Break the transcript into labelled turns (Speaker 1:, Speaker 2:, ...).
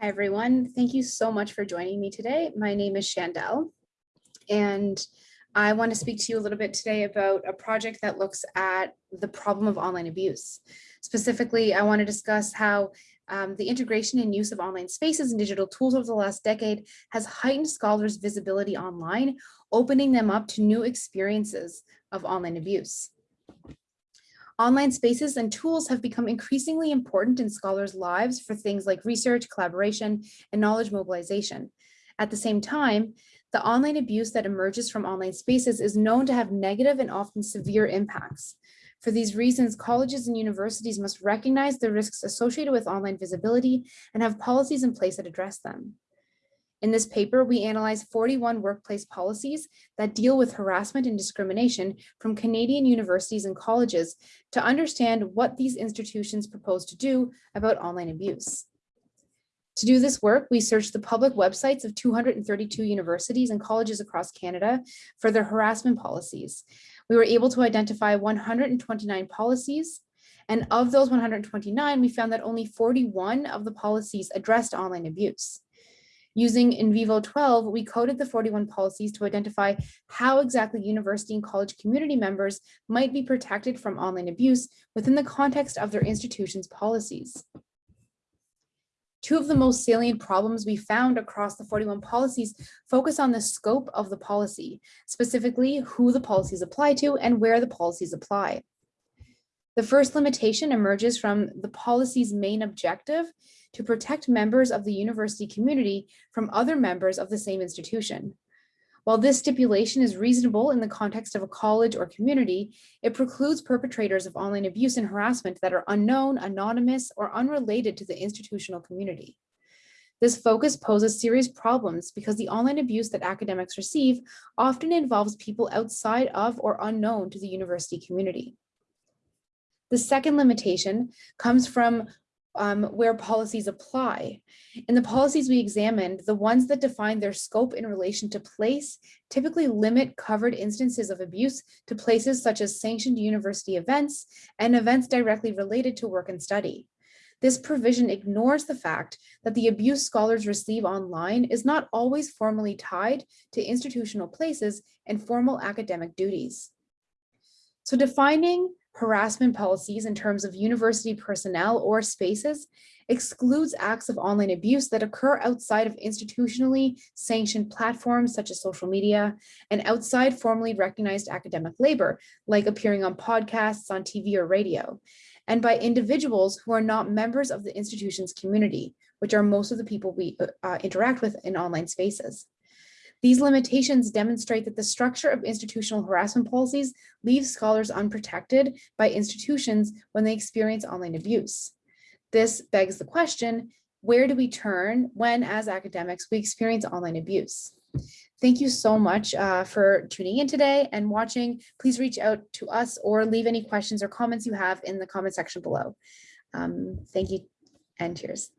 Speaker 1: Hi, everyone. Thank you so much for joining me today. My name is Chandel, and I want to speak to you a little bit today about a project that looks at the problem of online abuse. Specifically, I want to discuss how um, the integration and use of online spaces and digital tools over the last decade has heightened scholars' visibility online, opening them up to new experiences of online abuse. Online spaces and tools have become increasingly important in scholars' lives for things like research, collaboration, and knowledge mobilization. At the same time, the online abuse that emerges from online spaces is known to have negative and often severe impacts. For these reasons, colleges and universities must recognize the risks associated with online visibility and have policies in place that address them. In this paper, we analyze 41 workplace policies that deal with harassment and discrimination from Canadian universities and colleges to understand what these institutions propose to do about online abuse. To do this work, we searched the public websites of 232 universities and colleges across Canada for their harassment policies. We were able to identify 129 policies, and of those 129, we found that only 41 of the policies addressed online abuse. Using NVivo 12, we coded the 41 policies to identify how exactly university and college community members might be protected from online abuse within the context of their institution's policies. Two of the most salient problems we found across the 41 policies focus on the scope of the policy, specifically who the policies apply to and where the policies apply. The first limitation emerges from the policy's main objective to protect members of the university community from other members of the same institution. While this stipulation is reasonable in the context of a college or community, it precludes perpetrators of online abuse and harassment that are unknown, anonymous, or unrelated to the institutional community. This focus poses serious problems because the online abuse that academics receive often involves people outside of or unknown to the university community. The second limitation comes from um, where policies apply. In the policies we examined, the ones that define their scope in relation to place typically limit covered instances of abuse to places such as sanctioned university events and events directly related to work and study. This provision ignores the fact that the abuse scholars receive online is not always formally tied to institutional places and formal academic duties. So defining harassment policies in terms of university personnel or spaces excludes acts of online abuse that occur outside of institutionally sanctioned platforms such as social media and outside formally recognized academic labor, like appearing on podcasts, on TV or radio, and by individuals who are not members of the institution's community, which are most of the people we uh, interact with in online spaces. These limitations demonstrate that the structure of institutional harassment policies leaves scholars unprotected by institutions when they experience online abuse. This begs the question, where do we turn when as academics we experience online abuse? Thank you so much uh, for tuning in today and watching. Please reach out to us or leave any questions or comments you have in the comment section below. Um, thank you and cheers.